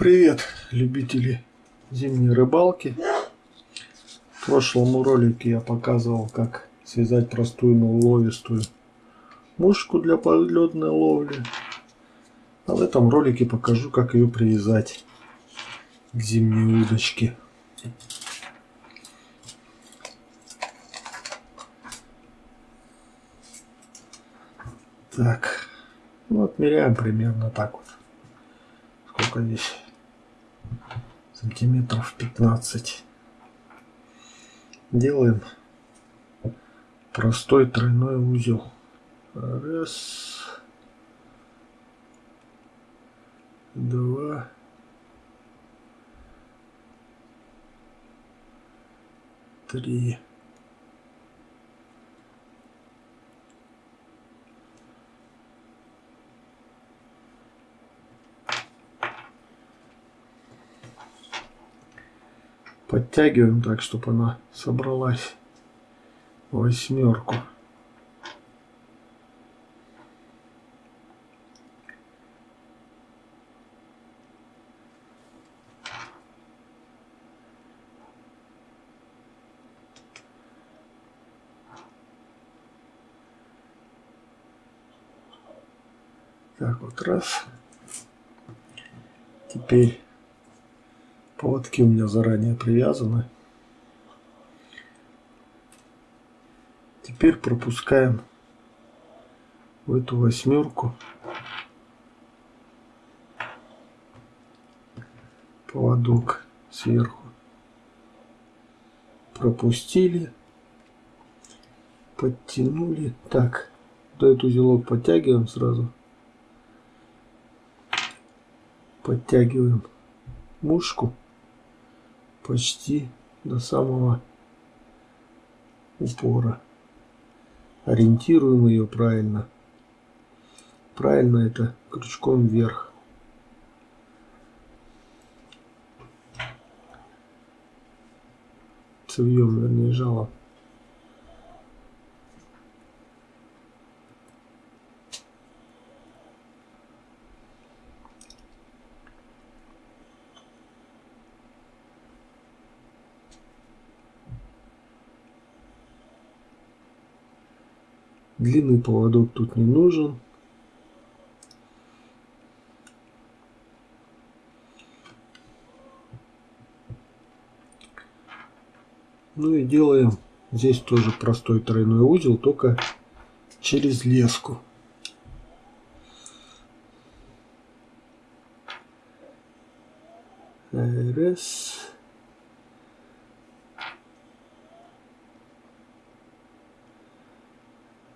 Привет, любители зимней рыбалки. В прошлом ролике я показывал, как связать простую, но уловистую мушку для подледной ловли. А в этом ролике покажу, как ее привязать к зимней удочке. Так, ну отмеряем примерно так вот. Сколько здесь? Сантиметров 15. Делаем простой тройной узел. Раз. Два. Три. Подтягиваем так, чтобы она собралась восьмерку. Так вот раз. Теперь Поводки у меня заранее привязаны. Теперь пропускаем в эту восьмерку поводок сверху. Пропустили, подтянули. Так, до этот узелок подтягиваем сразу. Подтягиваем мушку почти до самого упора. Ориентируем ее правильно. Правильно это крючком вверх. Цевьем, вернее, жалом. Длинный поводок тут не нужен. Ну и делаем здесь тоже простой тройной узел, только через леску. Раз.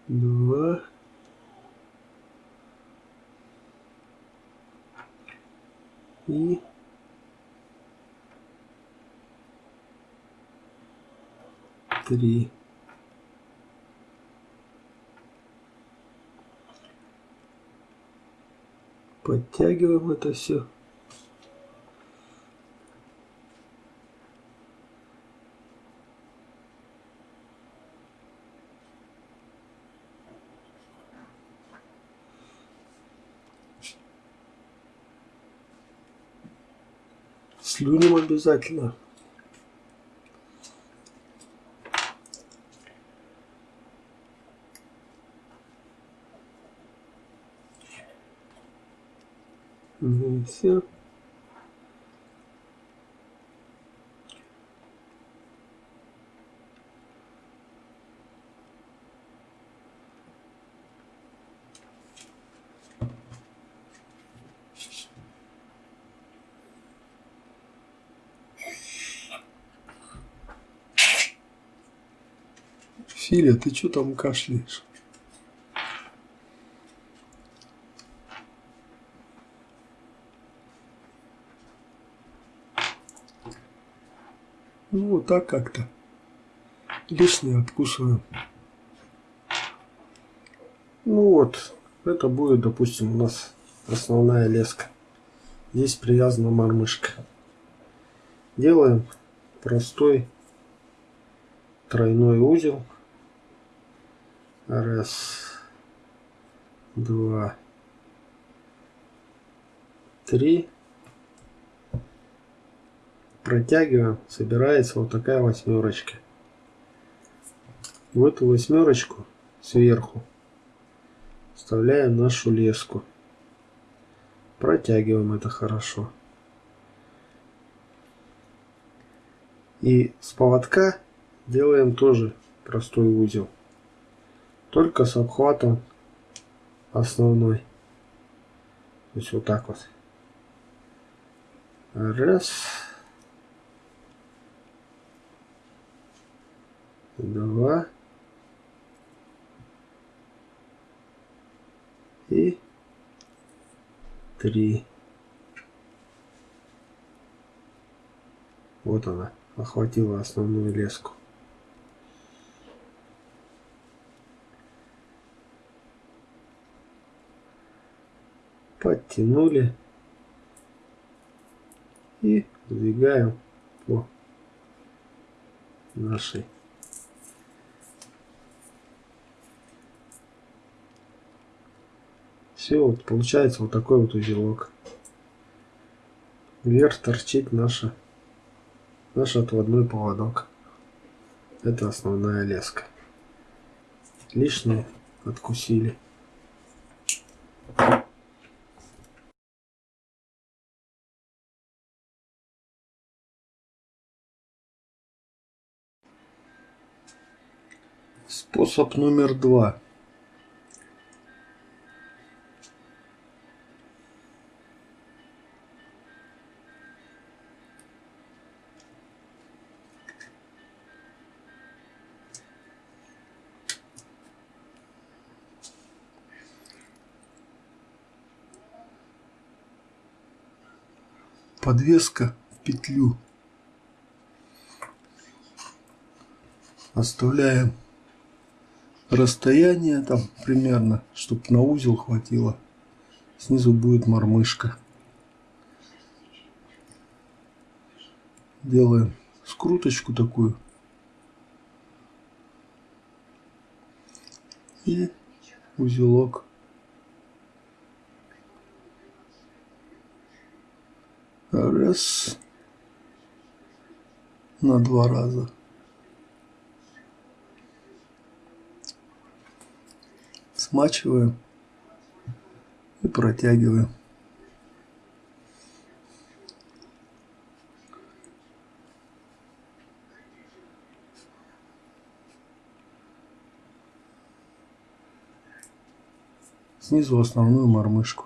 Два, и три. Подтягиваем это все. Слюнем обязательно. Ну и все. Филя, ты что там кашляешь? Ну, вот так как-то. Лишнее откусываем. Ну вот, это будет, допустим, у нас основная леска. Здесь привязана мормышка. Делаем простой тройной узел. Раз, два, три. протягиваем, собирается вот такая восьмерочка. В эту восьмерочку сверху вставляем нашу леску. Протягиваем это хорошо. И с поводка делаем тоже простой узел. Только с обхватом основной. То есть вот так вот. Раз. Два. И три. Вот она, охватила основную леску. Подтянули и сдвигаем по нашей все вот получается вот такой вот узелок. Вверх торчит наша наш отводной поводок. Это основная леска. Лишнее откусили Способ номер два. Подвеска в петлю. Оставляем расстояние там примерно, чтобы на узел хватило. Снизу будет мормышка. Делаем скруточку такую. И узелок. Раз. На два раза. Смачиваем и протягиваем. Снизу основную мормышку.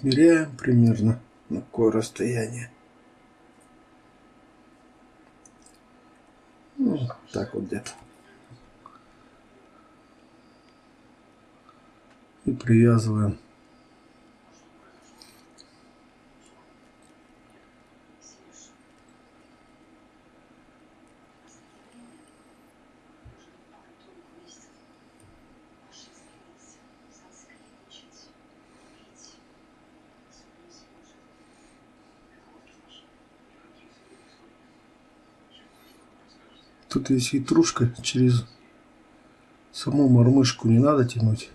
Меряем примерно на какое расстояние. Ну, так вот где-то. И привязываем. Тут есть хитрушка, через саму мормышку не надо тянуть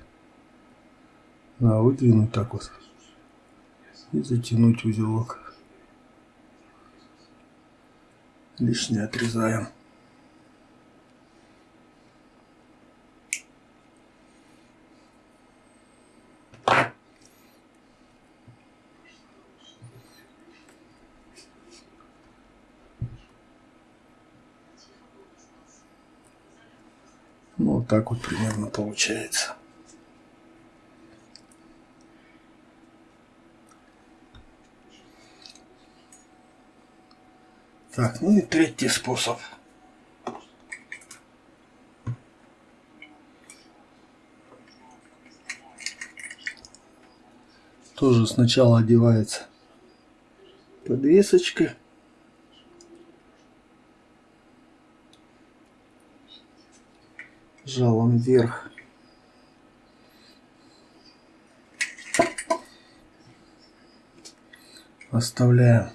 а выдвинуть так вот. И затянуть узелок. Лишнее отрезаем. Ну, вот так вот примерно получается. Так, ну и третий способ. Тоже сначала одевается подвесочка. Жалом вверх. Оставляем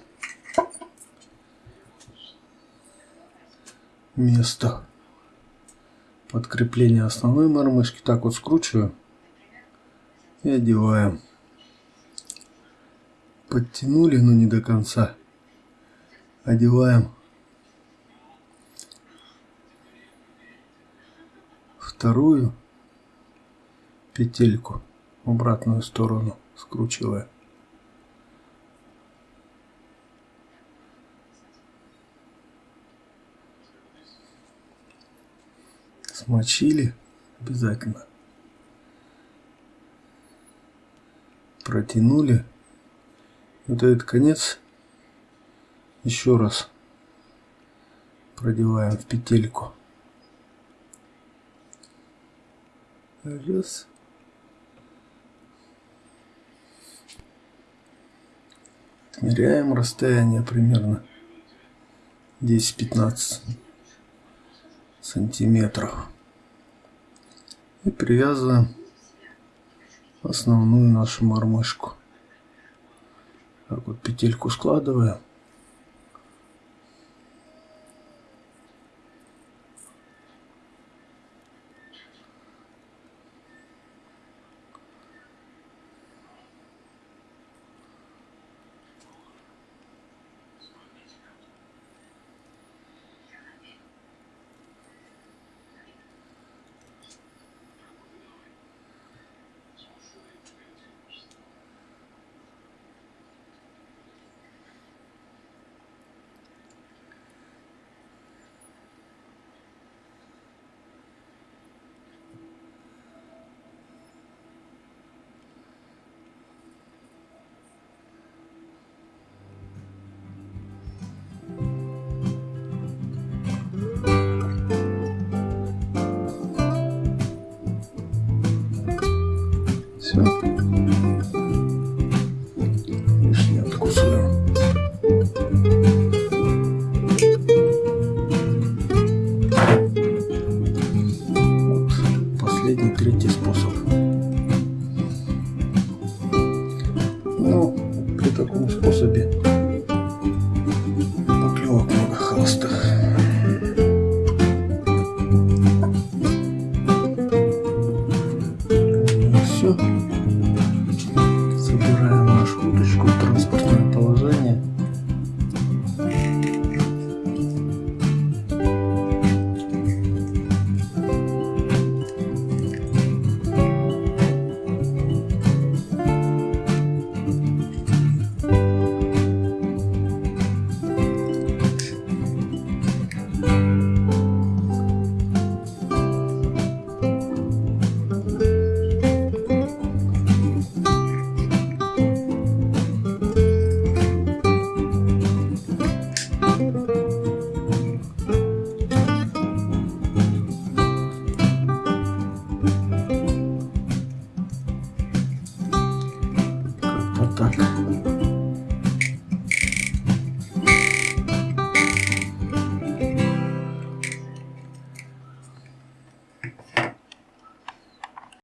место подкрепления основной мормышки. Так вот скручиваю и одеваем. Подтянули, но не до конца. Одеваем вторую петельку в обратную сторону скручивая. Смочили обязательно. Протянули. Вот этот конец еще раз продеваем в петельку. Раз. Отмеряем расстояние примерно 10-15 сантиметров. И привязываем основную нашу мормышку. Так вот петельку складываем. Последний, третий способ. Ну, при таком способе